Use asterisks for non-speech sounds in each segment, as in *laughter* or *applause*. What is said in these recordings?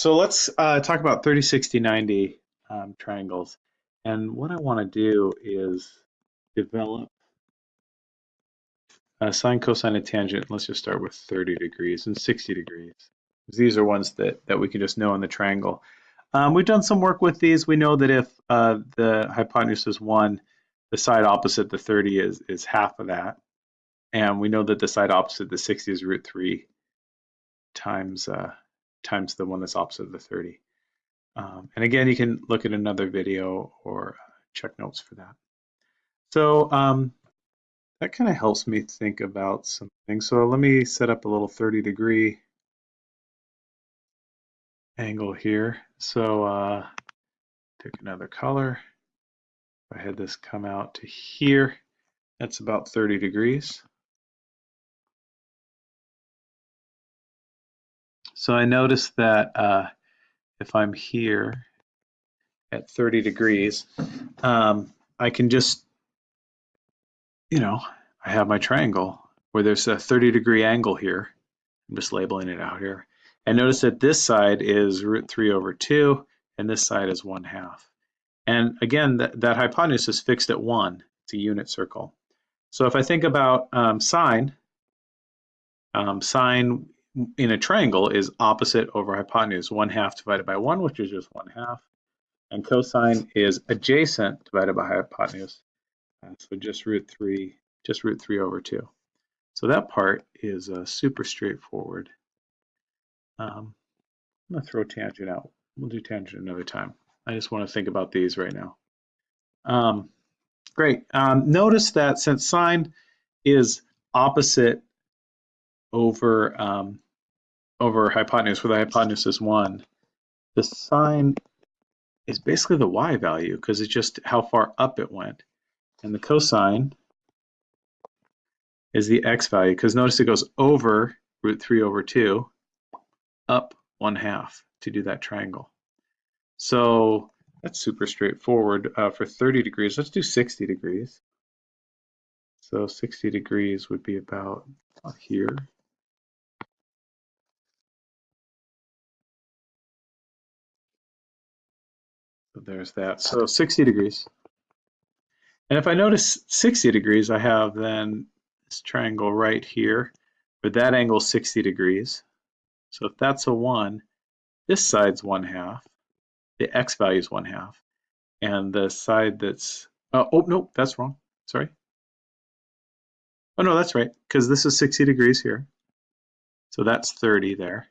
So let's uh, talk about 30, 60, 90 um, triangles. And what I want to do is develop a sine, cosine, and tangent. Let's just start with 30 degrees and 60 degrees. These are ones that, that we can just know in the triangle. Um, we've done some work with these. We know that if uh, the hypotenuse is 1, the side opposite the 30 is, is half of that. And we know that the side opposite the 60 is root 3 times uh, times the one that's opposite the 30. Um, and again, you can look at another video or check notes for that. So um, that kind of helps me think about some things. So let me set up a little 30 degree angle here. So uh, take another color. If I had this come out to here, that's about 30 degrees. So I notice that uh, if I'm here at 30 degrees, um, I can just, you know, I have my triangle where there's a 30 degree angle here. I'm just labeling it out here. And notice that this side is root 3 over 2, and this side is 1 half. And again, that, that hypotenuse is fixed at 1. It's a unit circle. So if I think about um, sine, um, sine in a triangle is opposite over hypotenuse, 1 half divided by 1, which is just 1 half. And cosine is adjacent divided by hypotenuse. Uh, so just root 3, just root 3 over 2. So that part is uh, super straightforward. Um, I'm going to throw tangent out. We'll do tangent another time. I just want to think about these right now. Um, great. Um, notice that since sine is opposite over um, over hypotenuse, where the hypotenuse is one, the sine is basically the y value because it's just how far up it went, and the cosine is the x value because notice it goes over root three over two, up one half to do that triangle. So that's super straightforward. Uh, for 30 degrees, let's do 60 degrees. So 60 degrees would be about here. So there's that. So 60 degrees. And if I notice 60 degrees, I have then this triangle right here, where that angle is 60 degrees. So if that's a 1, this side's 1 half, the x value is 1 half, and the side that's, uh, oh, no, that's wrong, sorry. Oh, no, that's right, because this is 60 degrees here. So that's 30 there.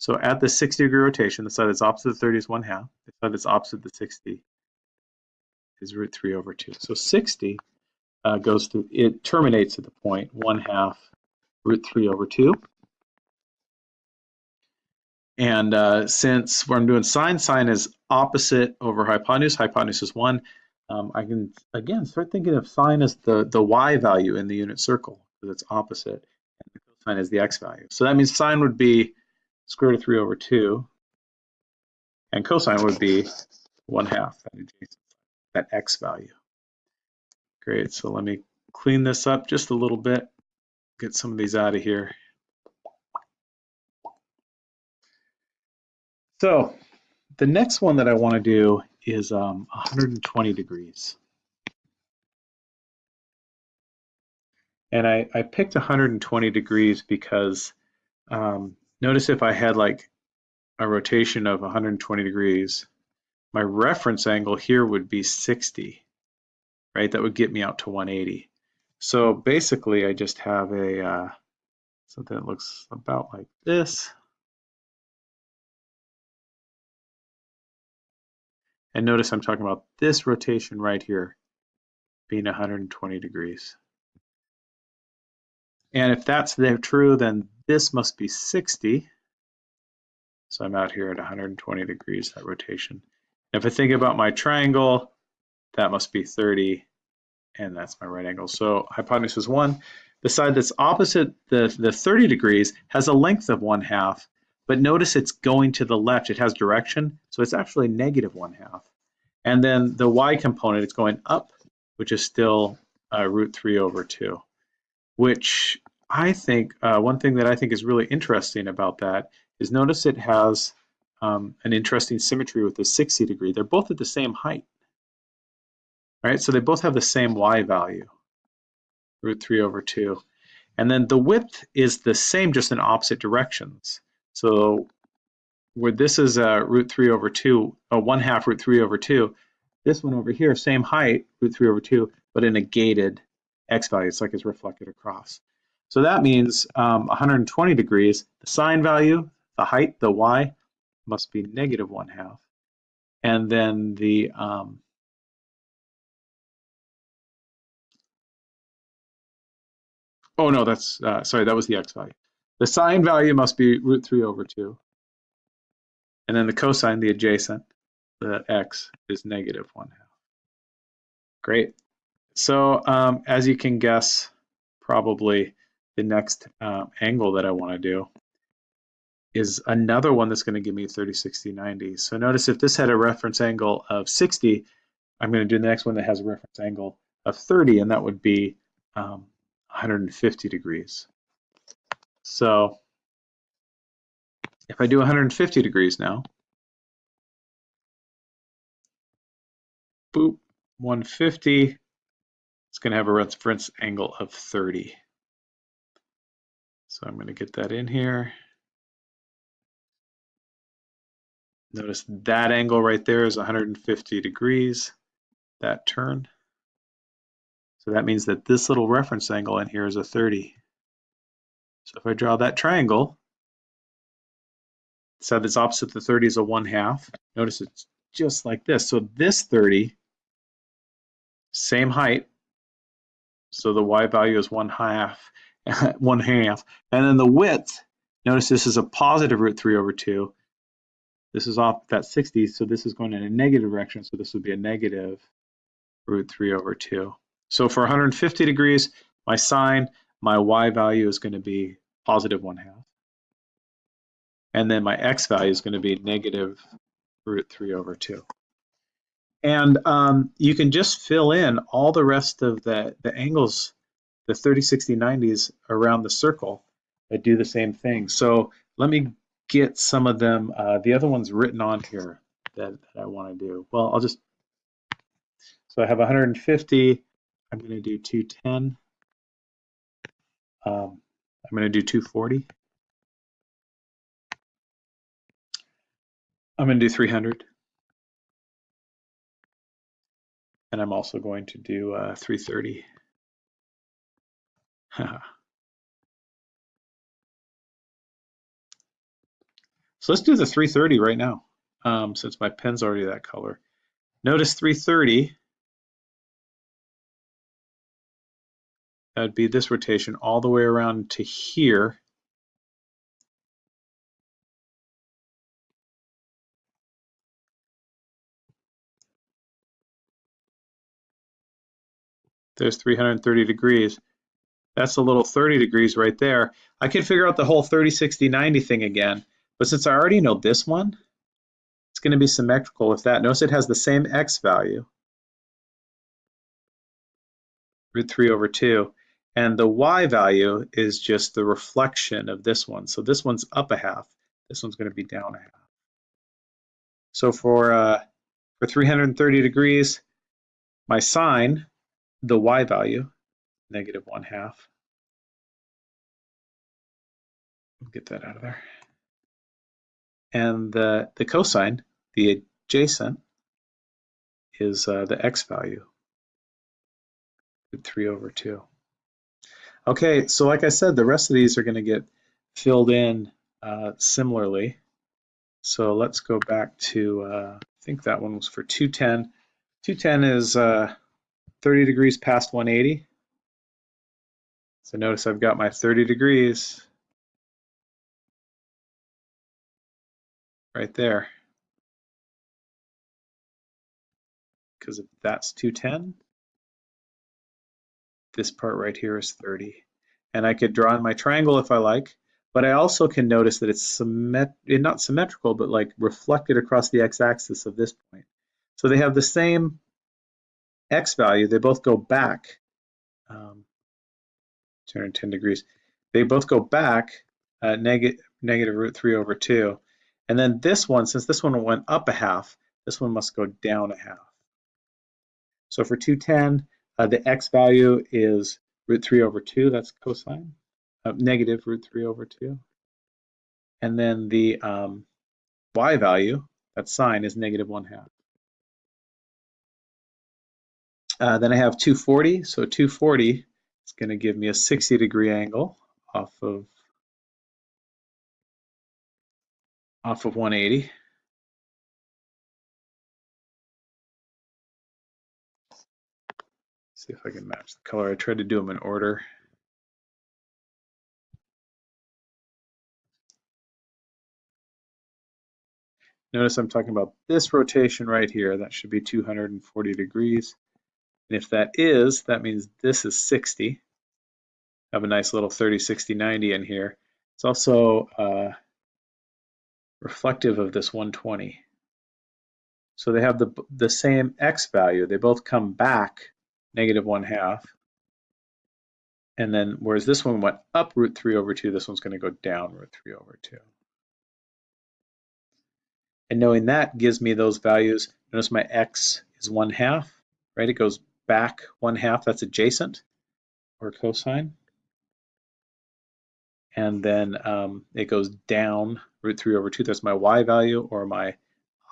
So at the 60 degree rotation, the side that's opposite the 30 is 1 half. The side that's opposite the 60 is root 3 over 2. So 60 uh, goes through, it terminates at the point 1 half root 3 over 2. And uh, since what I'm doing sine, sine is opposite over hypotenuse, hypotenuse is 1, um, I can, again, start thinking of sine as the, the y value in the unit circle, because it's opposite, and cosine is the x value. So that means sine would be square root of 3 over 2, and cosine would be 1 half, that, x value. Great, so let me clean this up just a little bit, get some of these out of here. So the next one that I want to do is um, 120 degrees. And I, I picked 120 degrees because um, notice if I had like a rotation of 120 degrees, my reference angle here would be 60, right? That would get me out to 180. So basically I just have a uh, something that looks about like this. And notice I'm talking about this rotation right here being 120 degrees. And if that's true, then this must be 60. So I'm out here at 120 degrees, that rotation. If I think about my triangle, that must be 30, and that's my right angle. So hypotenuse is 1. The side that's opposite the, the 30 degrees has a length of 1 half, but notice it's going to the left. It has direction, so it's actually negative 1 half. And then the y component, it's going up, which is still uh, root 3 over 2 which I think, uh, one thing that I think is really interesting about that is notice it has um, an interesting symmetry with the 60 degree. They're both at the same height, right? So they both have the same y value, root 3 over 2. And then the width is the same, just in opposite directions. So where this is a root 3 over 2, a 1 half root 3 over 2, this one over here, same height, root 3 over 2, but in a gated x value. It's like it's reflected across. So that means um, 120 degrees, the sine value, the height, the y, must be negative 1 half. And then the um, Oh no, that's, uh, sorry, that was the x value. The sine value must be root 3 over 2. And then the cosine, the adjacent, the x, is negative 1 half. Great. So um, as you can guess, probably the next uh, angle that I want to do is another one that's going to give me 30, 60, 90. So notice if this had a reference angle of 60, I'm going to do the next one that has a reference angle of 30, and that would be um, 150 degrees. So if I do 150 degrees now, boop, 150, it's going to have a reference angle of 30. So I'm going to get that in here. Notice that angle right there is 150 degrees, that turn. So that means that this little reference angle in here is a 30. So if I draw that triangle, so that's opposite the 30 is a 1 half. Notice it's just like this. So this 30, same height, so the y value is 1 half, *laughs* 1 half. And then the width, notice this is a positive root 3 over 2. This is off that 60, so this is going in a negative direction, so this would be a negative root 3 over 2. So for 150 degrees, my sine, my y value is going to be positive 1 half. And then my x value is going to be negative root 3 over 2. And um, you can just fill in all the rest of the, the angles, the 30, 60, 90s around the circle that do the same thing. So let me get some of them, uh, the other ones written on here that, that I want to do. Well, I'll just, so I have 150, I'm going to do 210. Um, I'm going to do 240. I'm going to do 300. And I'm also going to do uh, 330. *laughs* so let's do the 330 right now, um, since my pen's already that color. Notice 330 That'd be this rotation all the way around to here. There's 330 degrees. That's a little 30 degrees right there. I could figure out the whole 30, 60, 90 thing again, but since I already know this one, it's going to be symmetrical with that. Notice it has the same x value, root 3 over 2. And the y value is just the reflection of this one. So this one's up a half. This one's going to be down a half. So for, uh, for 330 degrees, my sine, the y value, negative 1 half. Get that out of there. And the, the cosine, the adjacent, is uh, the x value, 3 over 2. Okay, so like I said, the rest of these are going to get filled in uh, similarly. So let's go back to, uh, I think that one was for 210. 210 is uh, 30 degrees past 180. So notice I've got my 30 degrees right there. Because if that's 210, this part right here is 30. And I could draw in my triangle if I like, but I also can notice that it's symmet eh, not symmetrical, but like reflected across the x-axis of this point. So they have the same x value. They both go back um, 210 degrees. They both go back uh, neg negative root 3 over 2. And then this one, since this one went up a half, this one must go down a half. So for 210, uh, the x value is root 3 over 2, that's cosine, uh, negative root 3 over 2. And then the um, y value, that sine, is negative 1 half. Uh, then I have 240, so 240 is going to give me a 60 degree angle off of off of 180. See if I can match the color. I tried to do them in order. Notice I'm talking about this rotation right here. That should be 240 degrees. And if that is, that means this is 60. Have a nice little 30, 60, 90 in here. It's also uh, reflective of this 120. So they have the, the same x value. They both come back negative 1 half. And then whereas this one went up root 3 over 2, this one's going to go down root 3 over 2. And knowing that gives me those values. Notice my x is 1 half, right? It goes back 1 half, that's adjacent, or cosine. And then um, it goes down root 3 over 2, that's my y value, or my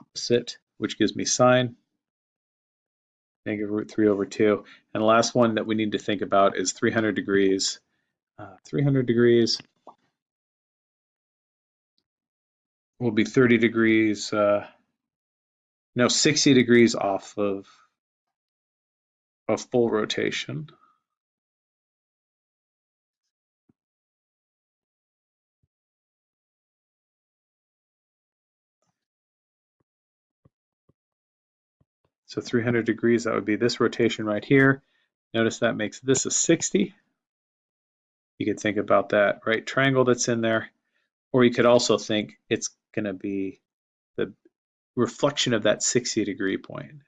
opposite, which gives me sine negative root 3 over 2. And the last one that we need to think about is 300 degrees. Uh, 300 degrees will be 30 degrees, uh, no, 60 degrees off of a full rotation. So 300 degrees, that would be this rotation right here. Notice that makes this a 60. You could think about that right triangle that's in there. Or you could also think it's going to be the reflection of that 60 degree point.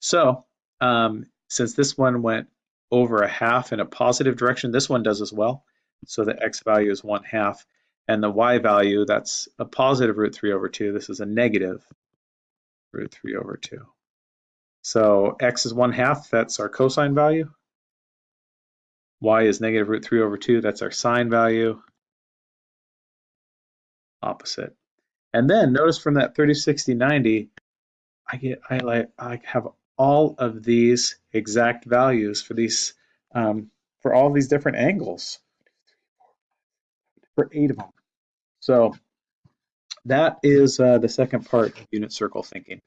So um, since this one went over a half in a positive direction, this one does as well. So the x value is 1 half. And the y value, that's a positive root 3 over 2. This is a negative root 3 over 2. So x is 1 half, that's our cosine value. y is negative root 3 over 2, that's our sine value. Opposite. And then notice from that 30, 60, 90, I get I like I have all of these exact values for these um, for all these different angles for eight of them. So that is uh, the second part of unit circle thinking.